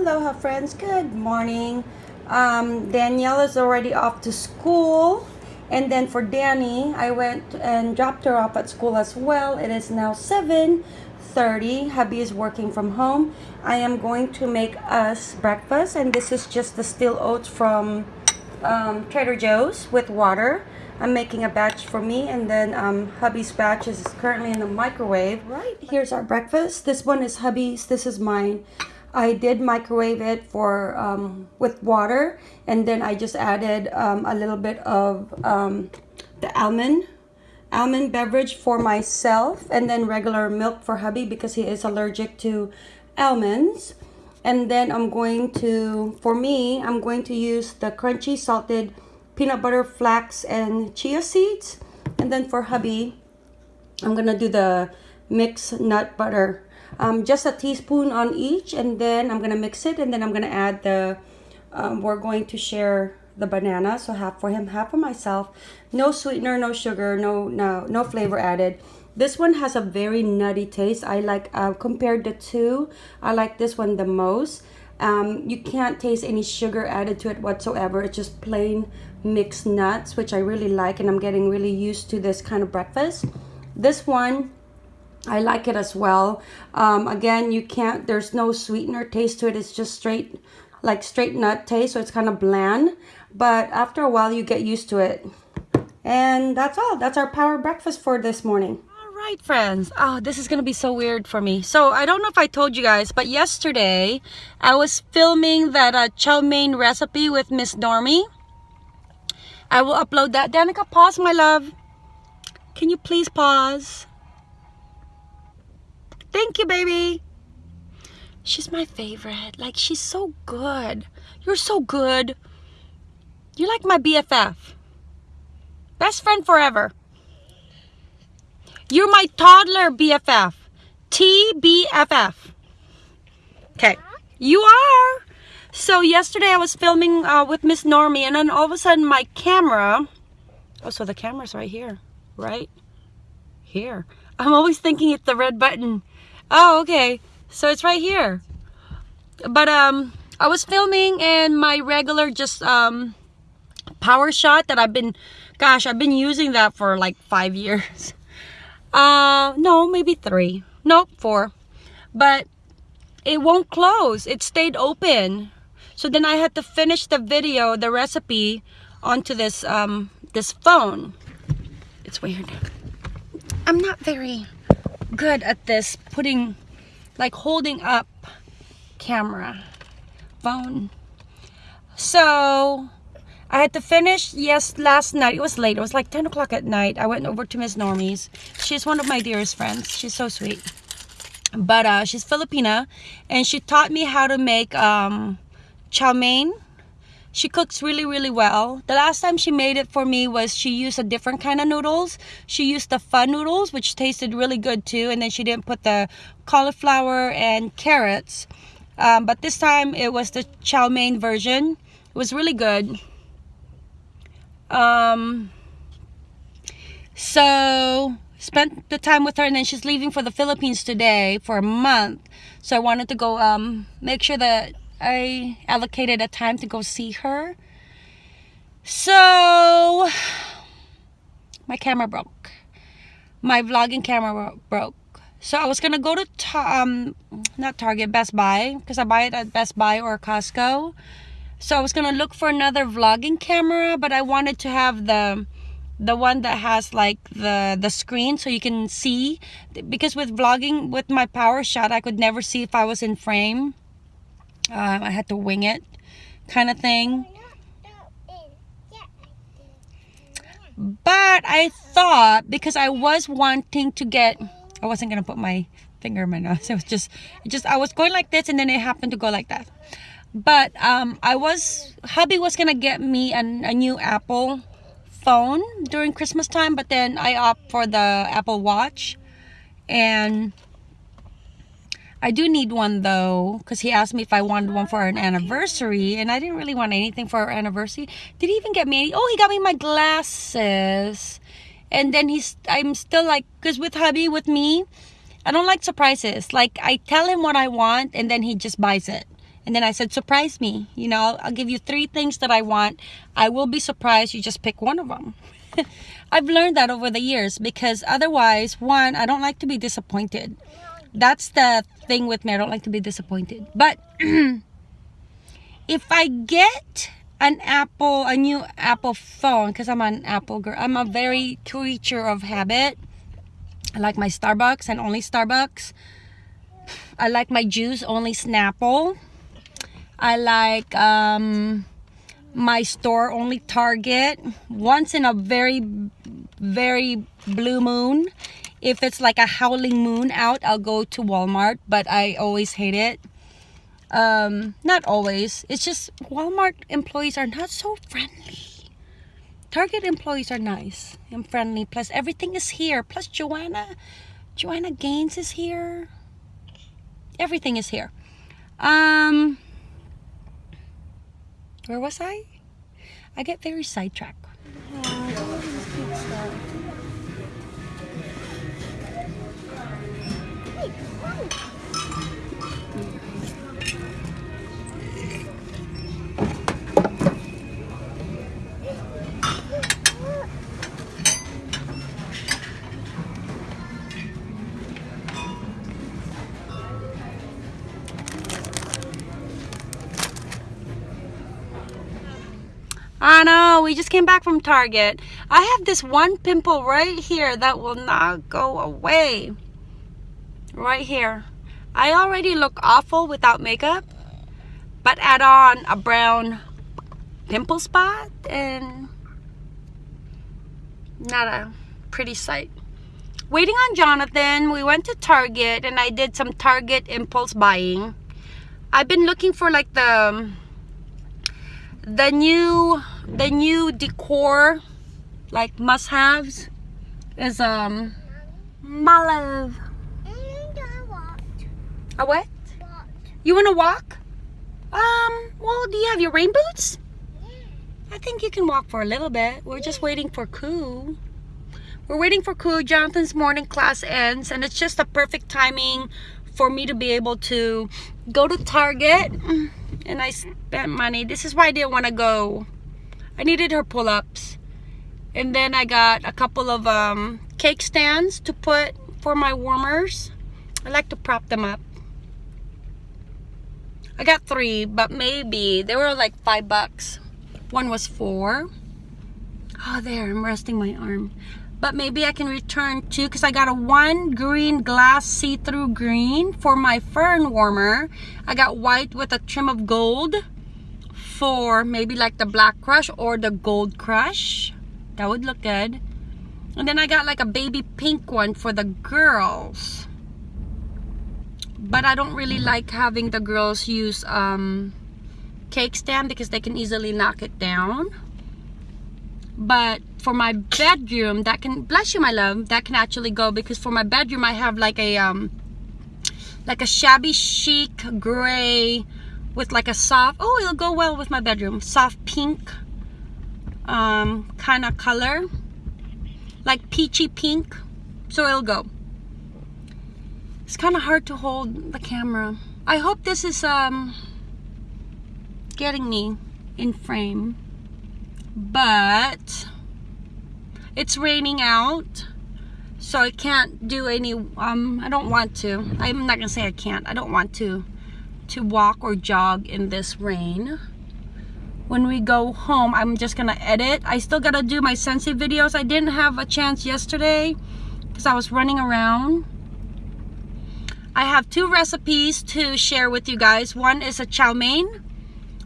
Aloha friends, good morning. Um, Danielle is already off to school. And then for Danny, I went and dropped her off at school as well. It is now 7.30. Hubby is working from home. I am going to make us breakfast. And this is just the steel oats from um, Trader Joe's with water. I'm making a batch for me and then um, hubby's batch is currently in the microwave. Right, here's our breakfast. This one is hubby's, this is mine. I did microwave it for um, with water and then I just added um, a little bit of um, the almond almond beverage for myself and then regular milk for hubby because he is allergic to almonds. And then I'm going to for me I'm going to use the crunchy salted peanut butter flax and chia seeds. And then for hubby I'm gonna do the mixed nut butter um, just a teaspoon on each and then I'm gonna mix it and then I'm gonna add the um, we're going to share the banana so half for him half for myself. No sweetener no sugar no no no flavor added. This one has a very nutty taste. I like uh, compared the two I like this one the most. Um, you can't taste any sugar added to it whatsoever. It's just plain mixed nuts which I really like and I'm getting really used to this kind of breakfast. This one I like it as well. Um, again, you can't, there's no sweetener taste to it. It's just straight, like straight nut taste. So it's kind of bland. But after a while, you get used to it. And that's all. That's our power breakfast for this morning. All right, friends. Oh, this is going to be so weird for me. So I don't know if I told you guys, but yesterday I was filming that uh, chow mein recipe with Miss Normie. I will upload that. Danica, pause, my love. Can you please pause? Thank you, baby. She's my favorite. Like, she's so good. You're so good. You're like my BFF. Best friend forever. You're my toddler BFF. TBFF. Okay. You are. So yesterday I was filming uh, with Miss Normie and then all of a sudden my camera, oh so the camera's right here, right? Here. I'm always thinking it's the red button. Oh, okay. So it's right here. But um, I was filming and my regular just um, PowerShot that I've been, gosh, I've been using that for like five years. Uh, no, maybe three. Nope, four. But it won't close. It stayed open. So then I had to finish the video, the recipe, onto this um, this phone. It's weird. I'm not very good at this putting like holding up camera phone. So I had to finish yes last night. It was late. It was like 10 o'clock at night. I went over to Miss Normie's she's one of my dearest friends. She's so sweet. But uh, she's Filipina and she taught me how to make um, chow mein she cooks really, really well. The last time she made it for me was she used a different kind of noodles. She used the fun noodles, which tasted really good too. And then she didn't put the cauliflower and carrots. Um, but this time it was the chow mein version. It was really good. Um, so spent the time with her and then she's leaving for the Philippines today for a month. So I wanted to go um, make sure that I allocated a time to go see her. So, my camera broke. My vlogging camera broke. So I was gonna go to um not Target, Best Buy because I buy it at Best Buy or Costco. So I was gonna look for another vlogging camera, but I wanted to have the the one that has like the the screen so you can see because with vlogging with my PowerShot I could never see if I was in frame um, I had to wing it kind of thing. But I thought because I was wanting to get, I wasn't going to put my finger in my nose. It was just, just, I was going like this and then it happened to go like that. But um, I was, hubby was going to get me an, a new Apple phone during Christmas time. But then I opt for the Apple Watch. And I do need one though, because he asked me if I wanted one for an anniversary, and I didn't really want anything for our anniversary. Did he even get me any? Oh, he got me my glasses. And then he's, I'm still like, because with hubby, with me, I don't like surprises. Like, I tell him what I want, and then he just buys it. And then I said, surprise me. You know, I'll, I'll give you three things that I want. I will be surprised. You just pick one of them. I've learned that over the years because otherwise, one, I don't like to be disappointed. That's the thing with me. I don't like to be disappointed. But if I get an Apple, a new Apple phone, because I'm an Apple girl, I'm a very creature of habit. I like my Starbucks and only Starbucks. I like my juice only Snapple. I like um, my store only Target. Once in a very, very blue moon. If it's like a howling moon out, I'll go to Walmart, but I always hate it. Um, not always. It's just Walmart employees are not so friendly. Target employees are nice and friendly. Plus everything is here. Plus Joanna, Joanna Gaines is here. Everything is here. Um, where was I? I get very sidetracked. I know, we just came back from Target. I have this one pimple right here that will not go away. Right here. I already look awful without makeup, but add on a brown pimple spot and not a pretty sight. Waiting on Jonathan, we went to Target and I did some Target impulse buying. I've been looking for like the um, the new the new decor like must-haves is um my love a what? You want to walk? Um well do you have your rain boots? Yeah. I think you can walk for a little bit. We're just waiting for Koo. We're waiting for Koo. Jonathan's morning class ends and it's just a perfect timing for me to be able to go to Target and I spent money. This is why I didn't want to go. I needed her pull-ups. And then I got a couple of um, cake stands to put for my warmers. I like to prop them up. I got three, but maybe they were like five bucks. One was four. Oh, there, I'm resting my arm but maybe I can return two because I got a one green glass see-through green for my fern warmer. I got white with a trim of gold for maybe like the black crush or the gold crush. That would look good. And then I got like a baby pink one for the girls. But I don't really like having the girls use um, cake stand because they can easily knock it down but for my bedroom that can bless you my love that can actually go because for my bedroom I have like a um like a shabby chic gray with like a soft oh it'll go well with my bedroom soft pink um kind of color like peachy pink so it'll go. It's kind of hard to hold the camera. I hope this is um getting me in frame but it's raining out so I can't do any um I don't want to. I'm not gonna say I can't. I don't want to to walk or jog in this rain. When we go home I'm just gonna edit. I still gotta do my Scentsy videos. I didn't have a chance yesterday because I was running around. I have two recipes to share with you guys. One is a chow mein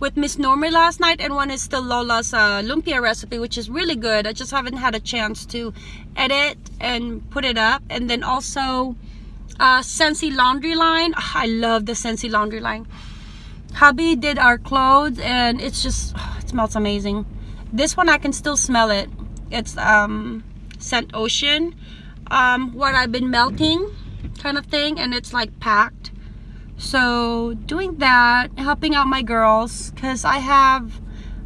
with Miss Normie last night and one is still Lola's uh, lumpia recipe which is really good. I just haven't had a chance to edit and put it up. And then also uh, Scentsy laundry line. Oh, I love the Scentsy laundry line. Hubby did our clothes and it's just oh, it smells amazing. This one I can still smell it. It's um scent ocean. Um what I've been melting kind of thing and it's like packed so doing that helping out my girls because i have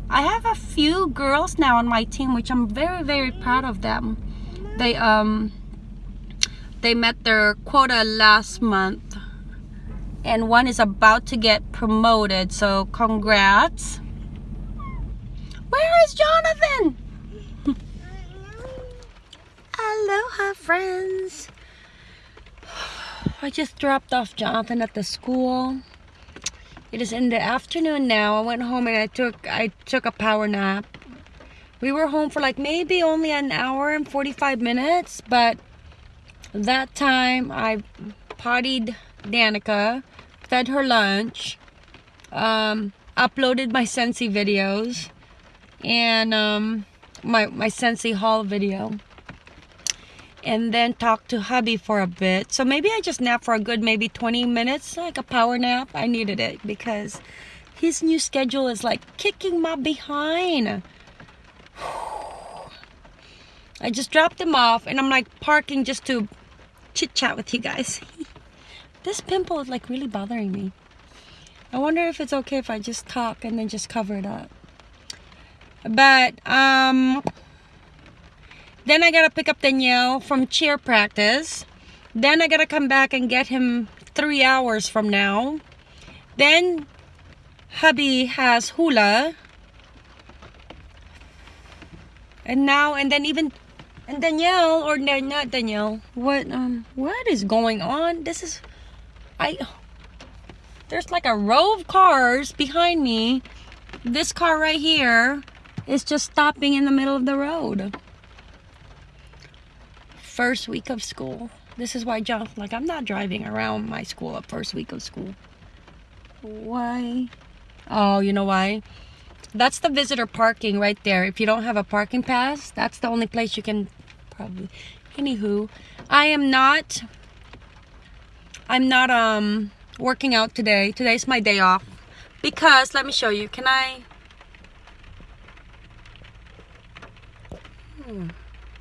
i have a few girls now on my team which i'm very very proud of them they um they met their quota last month and one is about to get promoted. So congrats. Where is Jonathan? Aloha friends. I just dropped off Jonathan at the school. It is in the afternoon now. I went home and I took I took a power nap. We were home for like maybe only an hour and 45 minutes, but that time I pottied Danica, fed her lunch, um, uploaded my Scentsy videos, and um, my, my Scentsy haul video. And then talked to hubby for a bit. So maybe I just nap for a good maybe 20 minutes, like a power nap. I needed it because his new schedule is like kicking my behind. I just dropped him off and I'm like parking just to chit chat with you guys. this pimple is like really bothering me. I wonder if it's okay if I just talk and then just cover it up. But, um, then I gotta pick up Danielle from cheer practice. Then I gotta come back and get him three hours from now. Then hubby has hula. And now, and then even and Danielle, or no, not Danielle, what, um, what is going on? This is, I, there's like a row of cars behind me. This car right here is just stopping in the middle of the road. First week of school. This is why John, like, I'm not driving around my school at first week of school. Why? Oh, you know why? That's the visitor parking right there. If you don't have a parking pass, that's the only place you can probably. Anywho, I am not, I'm not um working out today. Today's my day off. Because, let me show you. Can I? Hmm.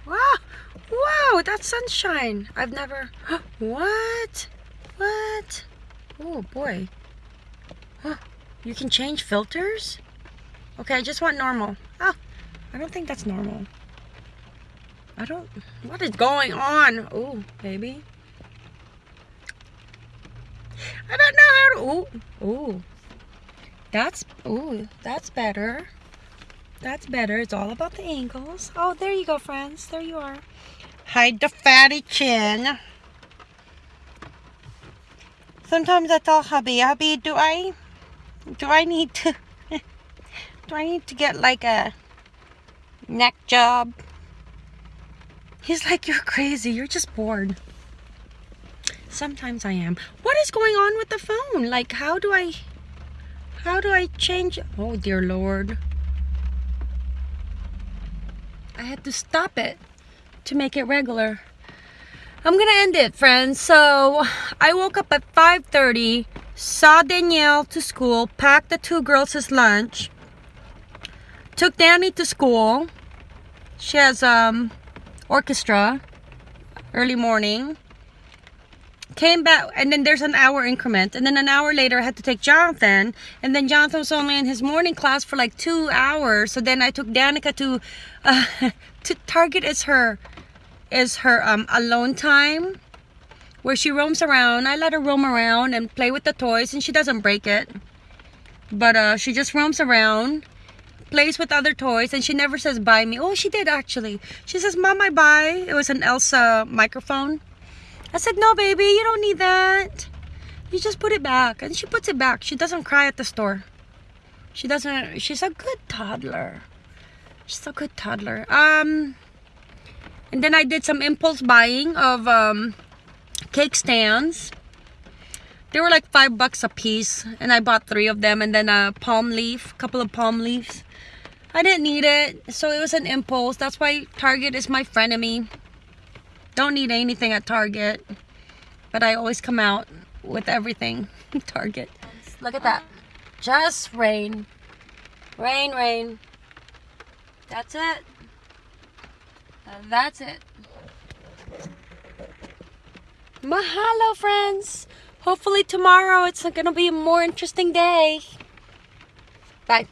Wow, wow, that's sunshine. I've never, what? What? Oh boy. You can change filters? Okay, I just want normal. Oh, I don't think that's normal. I don't, what is going on? Oh, baby. I don't know how to, oh, oh. That's, oh, that's better. That's better. It's all about the angles. Oh, there you go, friends. There you are. Hide the fatty chin. Sometimes I tell hubby, hubby, do I, do I need to, do I need to get like a neck job? He's like, you're crazy. You're just bored. Sometimes I am. What is going on with the phone? Like, how do I, how do I change? Oh, dear Lord. I had to stop it to make it regular. I'm gonna end it, friends. So, I woke up at 5.30, saw Danielle to school, packed the two girls' lunch, took Danny to school. She has, um, orchestra early morning came back and then there's an hour increment and then an hour later I had to take Jonathan and then Jonathan was only in his morning class for like two hours so then I took Danica to uh, to Target is her is her um, alone time where she roams around I let her roam around and play with the toys and she doesn't break it but uh, she just roams around plays with other toys and she never says buy me. Oh, she did actually. She says, Mom, I buy. It was an Elsa microphone. I said, no, baby, you don't need that. You just put it back. And she puts it back. She doesn't cry at the store. She doesn't, she's a good toddler. She's a good toddler. Um, and then I did some impulse buying of um, cake stands. They were like five bucks a piece. And I bought three of them. And then a palm leaf, a couple of palm leaves. I didn't need it, so it was an impulse. That's why Target is my frenemy. Don't need anything at Target, but I always come out with everything. Target. Look at that. Just rain. Rain, rain. That's it. That's it. Mahalo, friends. Hopefully tomorrow it's going to be a more interesting day. Bye.